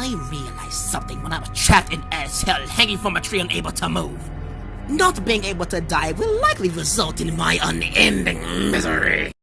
I realized something when I was trapped in as hell, hanging from a tree unable to move. Not being able to die will likely result in my unending misery.